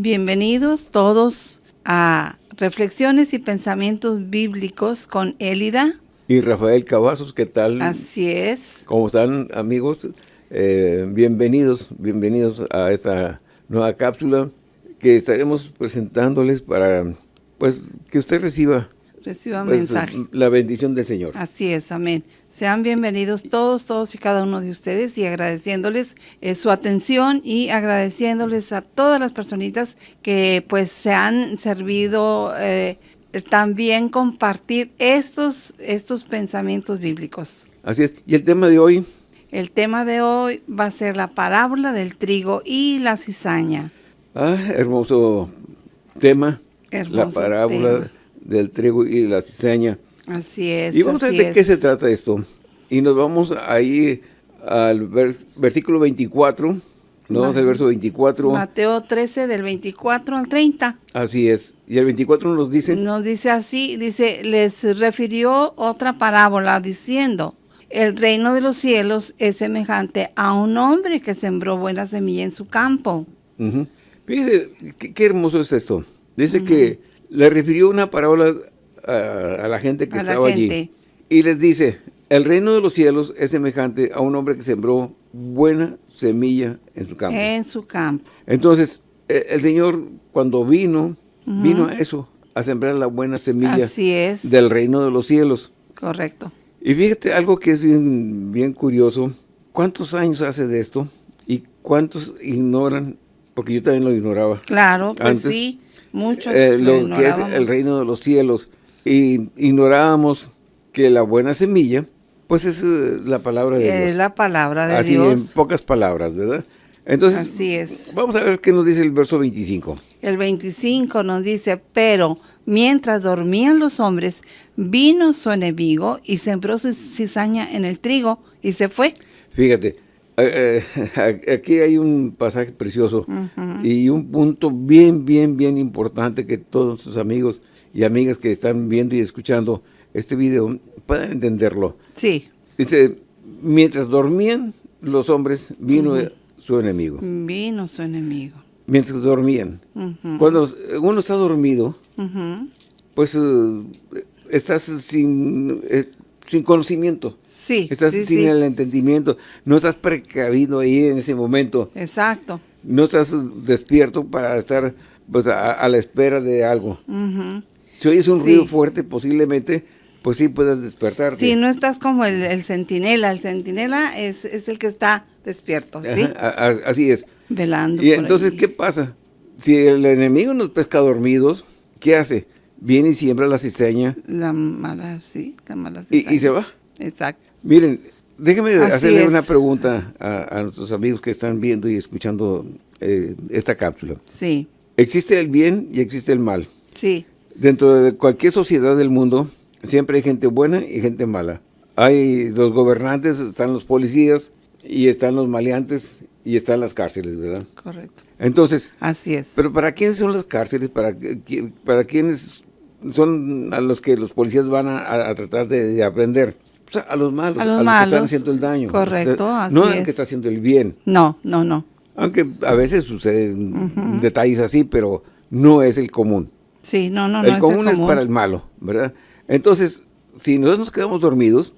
Bienvenidos todos a Reflexiones y Pensamientos Bíblicos con Élida. Y Rafael Cavazos, ¿qué tal? Así es. ¿Cómo están amigos? Eh, bienvenidos, bienvenidos a esta nueva cápsula que estaremos presentándoles para pues que usted reciba, reciba pues, mensaje. la bendición del Señor. Así es, amén. Sean bienvenidos todos, todos y cada uno de ustedes y agradeciéndoles eh, su atención y agradeciéndoles a todas las personitas que pues se han servido eh, también compartir estos, estos pensamientos bíblicos. Así es. Y el tema de hoy. El tema de hoy va a ser la parábola del trigo y la cizaña. Ah, hermoso tema. Hermoso la parábola tema. del trigo y la cizaña. Así es. Y vamos a ver de qué se trata esto. Y nos vamos ahí al vers- versículo 24. Nos vamos al verso 24. Mateo 13 del 24 al 30. Así es. Y el 24 nos dice, Nos dice así, dice, les refirió otra parábola diciendo, el reino de los cielos es semejante a un hombre que sembró buena semilla en su campo. Ujú. Fíjese, qué, qué hermoso es esto. Dice que le refirió una parábola a, a la gente que A estaba gente. allí. Y les dice, el reino de los cielos es semejante a un hombre que sembró buena semilla en su campo. En su campo. Entonces, eh, el Señor cuando vino, vino a eso, a sembrar la buena semilla Así es. del reino de los cielos. Correcto. Y fíjate algo que es bien, bien curioso. ¿Cuántos años hace de esto? ¿Y cuántos ignoran? Porque yo también lo ignoraba. Claro, pues Antes, sí. Muchos eh, lo lo que es el reino de los cielos. Y ignorábamos que la buena semilla, pues es eh, la palabra de Es Dios. la palabra de Así en Dios. pocas palabras, ¿verdad? Entonces, Así es. vamos a ver qué nos dice el verso 25. El 25 nos dice, pero mientras dormían los hombres, vino su enemigo y sembró su cizaña en el trigo y se fue. Fíjate, eh, aquí hay un pasaje precioso y un punto bien, bien, bien importante que todos sus amigos y amigas que están viendo y escuchando este video puedan entenderlo. Sí, Dice, mientras dormían los hombres, vino su enemigo. vino su enemigo. Mientras dormían. Cuando uno está dormido, pues eh, estás sin, eh, sin conocimiento. Sí, Estás sí, sin sí. el entendimiento, no estás precavido ahí en ese momento, Exacto. no estás despierto para estar pues a, a la espera de algo. Ujú. Si oyes un Sí. ruido fuerte, posiblemente, pues sí puedas despertarte. Sí, no estás como el, el centinela. El centinela es, es el que está despierto, ¿sí? Ajá, a- a- así es. Velando. Y por entonces. ¿qué pasa? Si el enemigo nos pesca dormidos, ¿qué hace? Viene y siembra la cizaña La mala, sí, la mala y, y cizaña. se va. Exacto. Miren, déjenme Así hacerle es. una pregunta a, a nuestros amigos que están viendo y escuchando eh, esta cápsula. Sí, Existe el bien y existe el mal. sí, Dentro de cualquier sociedad del mundo, siempre hay gente buena y gente mala. Hay los gobernantes, están los policías, y están los maleantes, y están las cárceles, ¿verdad? correcto. Entonces, Así es. ¿pero para quiénes son las cárceles? ¿Para, para quiénes son a los que los policías van a, a tratar de, de aprender? O sea, a los malos, A a los que están haciendo el daño. Correcto, Usted- así No al que está haciendo el bien. No, no, no. Aunque a veces suceden detalles así, pero no es el común Sí, no, no, no. el es común es para el malo, ¿verdad? Entonces, si nosotros nos quedamos dormidos,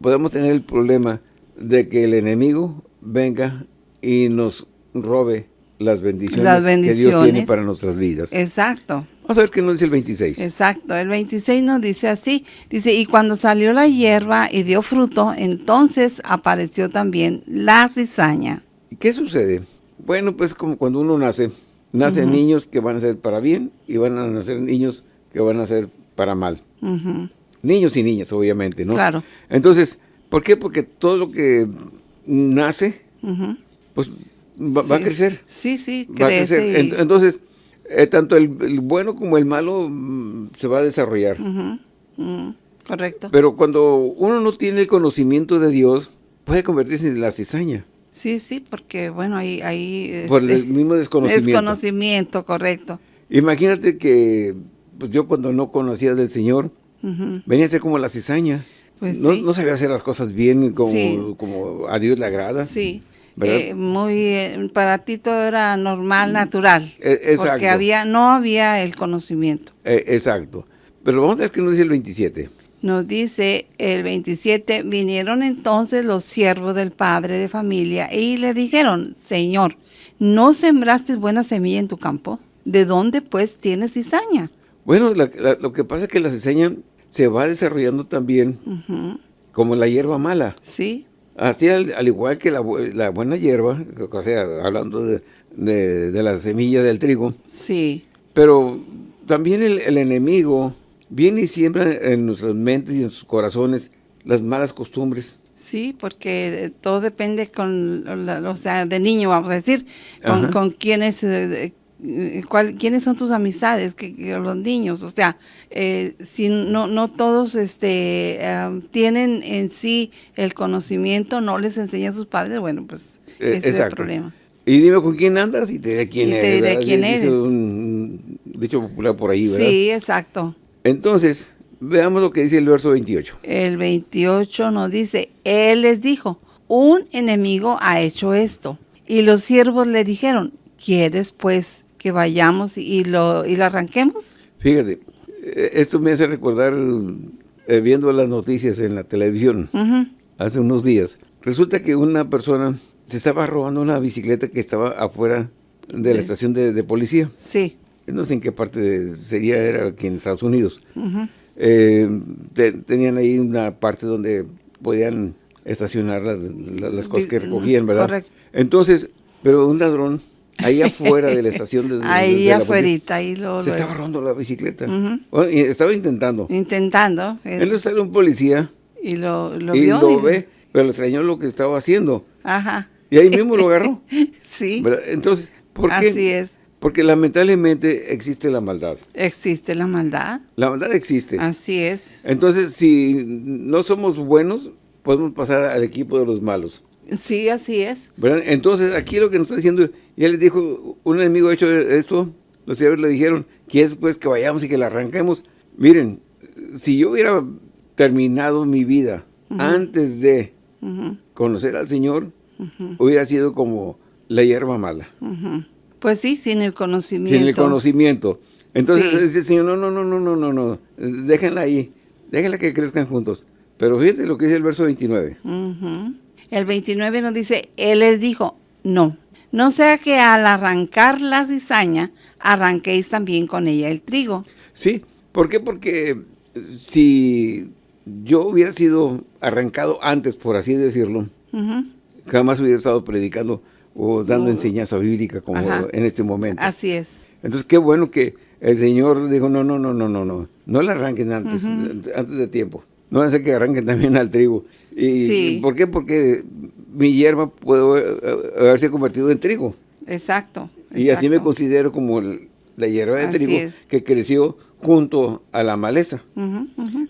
podemos tener el problema de que el enemigo venga y nos robe las bendiciones, Las que Dios tiene para nuestras vidas. Exacto, Vamos a ver qué nos dice el 26. exacto. El 26 nos dice así, dice, y cuando salió la hierba y dio fruto, entonces apareció también la cizaña. ¿Qué sucede? Bueno, pues como cuando uno nace, nacen niños que van a ser para bien y van a nacer niños que van a ser para mal. Niños y niñas, obviamente, ¿no? Claro. Entonces, ¿por qué? Porque todo lo que nace, pues va, va a crecer. Sí, sí, Va a crece. crecer. y- Ent- Entonces, eh, tanto el, el bueno como el malo mm, se va a desarrollar. Ujú, Correcto. Pero cuando uno no tiene el conocimiento de Dios, puede convertirse en la cizaña. Sí, sí, porque bueno, ahí... ahí Por el este, mismo desconocimiento. Desconocimiento, correcto. Imagínate que pues yo cuando no conocía del Señor, venía a ser como la cizaña. Pues no, sí. no sabía hacer las cosas bien como, Sí. como a Dios le agrada. Sí. eh, muy, eh, para ti todo era normal, natural. E- exacto. Porque había, no había el conocimiento. Eh, exacto. Pero vamos a ver qué nos dice el 27. Nos dice el 27, vinieron entonces los siervos del padre de familia y le dijeron, Señor, ¿no sembraste buena semilla en tu campo? ¿De dónde pues tienes cizaña? Bueno, la- la- lo que pasa es que la cizaña se va desarrollando también como la hierba mala. Sí, Así al, al igual que la, la buena hierba, o sea, hablando de, de- de la semilla del trigo, sí, pero también el, el enemigo viene y siembra en nuestras mentes y en sus corazones las malas costumbres. sí, porque eh, todo depende con, o sea, de niño, vamos a decir, con, con quiénes, eh, eh, cuál- quiénes son tus amistades, que, que los niños, o sea, eh, si no, no todos este, tienen en sí el conocimiento, no les enseñan sus padres, bueno, pues Eh, ese es el problema. Y dime con quién andas y te diré quién Y te diré quién eres. un dicho popular por ahí, ¿verdad? Sí, exacto. Entonces, veamos lo que dice el verso 28. El 28 nos dice, Él les dijo, un enemigo ha hecho esto. Y los siervos le dijeron, ¿quieres pues que vayamos y lo, y lo arranquemos? Fíjate, eh, esto me hace recordar eh, viendo las noticias en la televisión hace unos días. Resulta que una persona se estaba robando una bicicleta que estaba afuera de la estación de, de policía. Sí. No sé en qué parte de- sería, era aquí en Estados Unidos. Eh, te- tenían ahí una parte donde podían estacionar la- la- las cosas que recogían, ¿verdad? correcto. Entonces, pero un ladrón ahí afuera de la estación de, Ahí de afuerita, ahí lo, se lo- estaba robando la bicicleta. Bueno, y estaba intentando. intentando. él- Entonces sale un policía y lo, lo y vio. lo y- ve, pero le extrañó lo que estaba haciendo. Ajá. Y ahí mismo lo agarró. Sí, ¿verdad? Entonces, ¿por qué? así es. Porque lamentablemente existe la maldad. Existe la maldad. La maldad existe. Así es. Entonces, si no somos buenos, podemos pasar al equipo de los malos. Sí, así es. ¿verdad? Entonces, aquí lo que nos está diciendo, ya les dijo, un enemigo ha hecho esto, los siervos le dijeron, que es pues que vayamos y que la arranquemos. Miren, si yo hubiera terminado mi vida antes de conocer al Señor, hubiera sido como la hierba mala. Pues sí, sin el conocimiento. sin el conocimiento. Entonces Sí. dice el Señor, no, no, no, no, no, no, no, déjenla ahí, déjenla que crezcan juntos. Pero fíjate lo que dice el verso 29. Ujú. El 29 nos dice, Él les dijo, no, no sea que al arrancar la cizaña, arranquéis también con ella el trigo. Sí, ¿por qué? Porque si yo hubiera sido arrancado antes, por así decirlo, jamás hubiera estado predicando o dando No. enseñanza bíblica como Ajá. en este momento. Así es. Entonces, qué bueno que el Señor dijo, no, no, no, no, no, no, no la arranquen antes, antes de tiempo. No ser que arranquen también al trigo. ¿Y Sí. por qué? Porque mi hierba puede eh, haberse convertido en trigo. Exacto. Y así me considero como la hierba de Así trigo es. que creció junto a la maleza.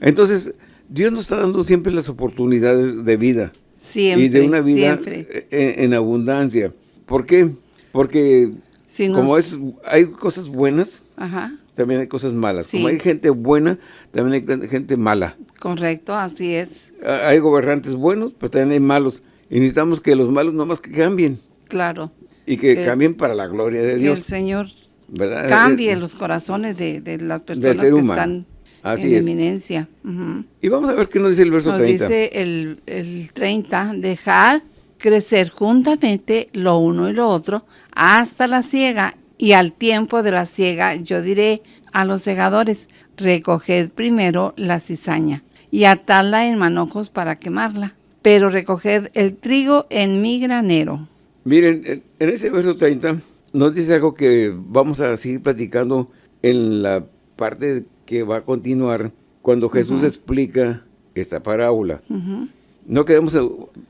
Entonces, Dios nos está dando siempre las oportunidades de vida Siempre, y de una vida siempre. en, en abundancia. ¿Por qué? Porque Si como es, hay cosas buenas, Ajá, también hay cosas malas. Sí. Como hay gente buena, también hay gente mala. correcto, así es. Hay gobernantes buenos, pero también hay malos. Y necesitamos que los malos nomás que cambien Claro. y que Que- cambien para la gloria de Que Dios. el Señor ¿verdad? cambie Eh, los corazones de, de las personas que humano. están Así en es. eminencia. Y vamos a ver qué nos dice el verso Nos 30. dice el, el 30, dejad crecer juntamente lo uno y lo otro hasta la siega, y al tiempo de la siega yo diré a los segadores, recoged primero la cizaña y atadla en manojos para quemarla, pero recoged el trigo en mi granero. Miren, en- en ese verso 30 nos dice algo que vamos a seguir platicando en la parte que va a continuar cuando Jesús explica esta parábola. No queremos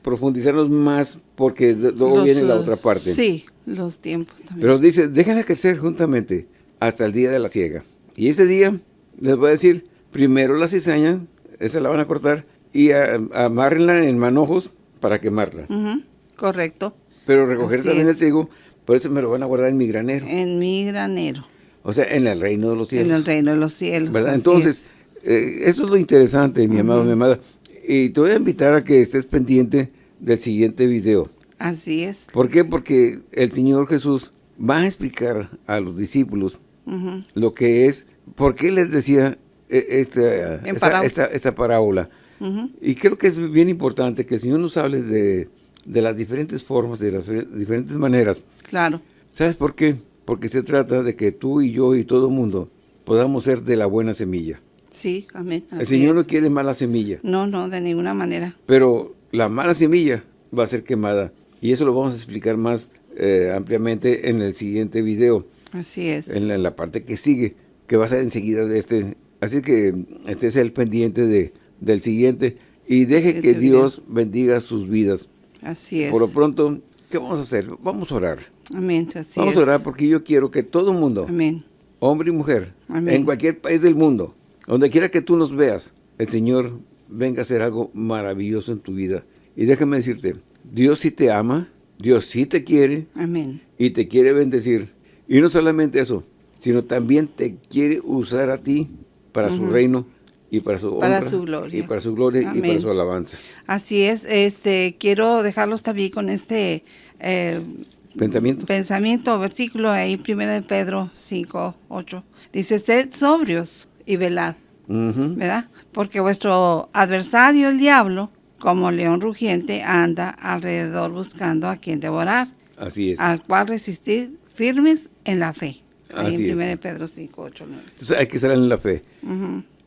profundizarnos más porque luego Los, viene la otra parte. Sí, los tiempos también. Pero dice, déjenla crecer juntamente hasta el día de la siega. Y ese día les voy a decir, primero la cizaña, esa la van a cortar, y a- amárrenla en manojos para quemarla. Correcto, Pero recoger Así también es. el trigo, por eso me lo van a guardar en mi granero. en mi granero, O sea, en el reino de los cielos. en el reino de los cielos. ¿verdad? Entonces, es. eh, eso es lo interesante, mi amado, mi amada. Y te voy a invitar a que estés pendiente del siguiente video. Así es. ¿Por qué? Porque el Señor Jesús va a explicar a los discípulos lo que es, por qué les decía eh, esta, En esta, parábola. esta- esta parábola. Y creo que es bien importante que el Señor nos hable de, de las diferentes formas, de las fe- diferentes maneras. Claro. ¿Sabes por qué? Porque se trata de que tú y yo y todo el mundo podamos ser de la buena semilla. Sí, amén. El Señor no quiere mala semilla, No, no, de ninguna manera. pero la mala semilla va a ser quemada. Y eso lo vamos a explicar más eh, ampliamente en el siguiente video, Así es. en la, en la parte que sigue, que va a ser enseguida de este. Así que este es el pendiente de, del siguiente. Y deje Este que video. Dios bendiga sus vidas. Así es. Por lo pronto, ¿qué vamos a hacer? Vamos a orar. Amén. Así vamos es. a orar porque yo quiero que todo el mundo, Amén. hombre y mujer, Amén. en cualquier país del mundo, donde quiera que tú nos veas, el Señor venga a hacer algo maravilloso en tu vida. Y déjame decirte, Dios sí te ama, Dios sí te quiere Amén. y te quiere bendecir. Y no solamente eso, sino también te quiere usar a ti para su reino y para su Para honra su gloria. y para su gloria y para su alabanza. Así es. Este, quiero dejarlos también con este eh, ¿Pensamiento? pensamiento, versículo ahí, primero de Pedro 5, 8. Dice, sed sobrios y velad. ¿verdad? Porque vuestro adversario, el diablo, como león rugiente, anda alrededor buscando a quien devorar, Así es. al cual resistir firmes en la fe. Ahí Así en 1 Pedro 5, 8, 9. Entonces hay que estar en la fe.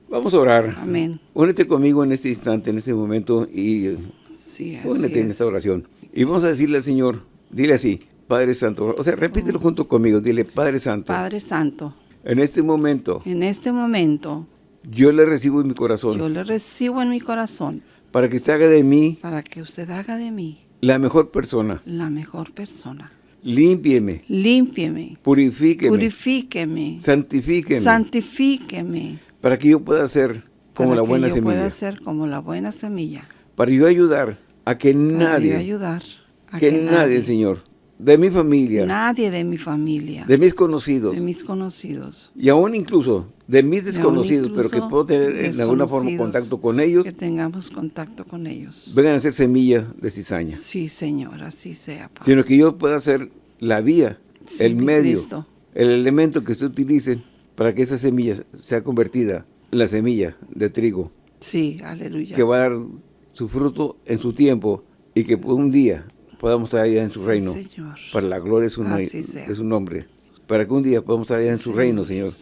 Vamos a orar. Amén. Únete conmigo en este instante, en este momento, y Sí, así únete en es. esta oración. Y vamos a decirle al Señor, dile así, Padre Santo, o sea, repítelo junto conmigo, dile, Padre Santo, Padre Santo, en este momento en este momento yo le recibo en mi corazón yo le recibo en mi corazón para que usted haga de mí para que usted haga de mí la mejor persona. la mejor persona. Límpieme, Límpieme, purifíqueme, purifíqueme, santifíqueme, santifíqueme, para que yo pueda ser como para la que buena yo pueda semilla, ser como la buena semilla. para yo ayudar a que Para yo nadie, ayudar a que nadie, Señor, de mi familia, nadie de mi familia, de mis conocidos, de mis conocidos, y aún incluso de mis desconocidos, pero que puedo tener en alguna forma contacto con ellos, que tengamos contacto con ellos. vengan a ser semilla de cizaña, Sí, Señor, así sea. Padre. sino que yo pueda ser la vía, Sí, el medio, Cristo. el elemento que usted utilice para que esa semilla sea convertida en la semilla de trigo, Sí, aleluya. que va a dar su fruto en su tiempo y que un día podamos estar allá en su Sí, reino, Señor. para la gloria de su, de su nombre, para que un día podamos estar allá en su reino, Señor,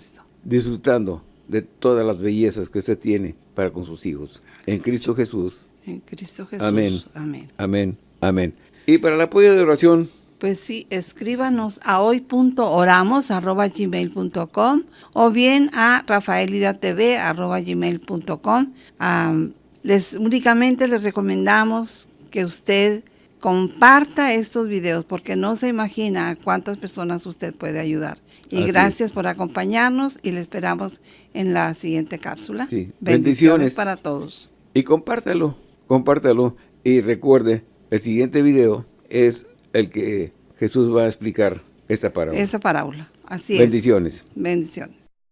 disfrutando de todas las bellezas que usted tiene para con sus hijos. En Cristo Jesús. En Cristo Jesús. Amén. Amén. Amén. Amén. Y para el apoyo de oración, Pues sí, escríbanos a hoy.oramos.gmail.com o bien a rafaelidatv.gmail.com. Am, les únicamente les recomendamos que usted comparta estos videos porque no se imagina a cuántas personas usted puede ayudar. Y Así gracias por acompañarnos y le esperamos en la siguiente cápsula. Sí, Bendiciones bendiciones. para todos. y compártalo, compártalo. Y recuerde, el siguiente video es el que Jesús va a explicar esta parábola. Esta parábola. Así Bendiciones. es. Bendiciones.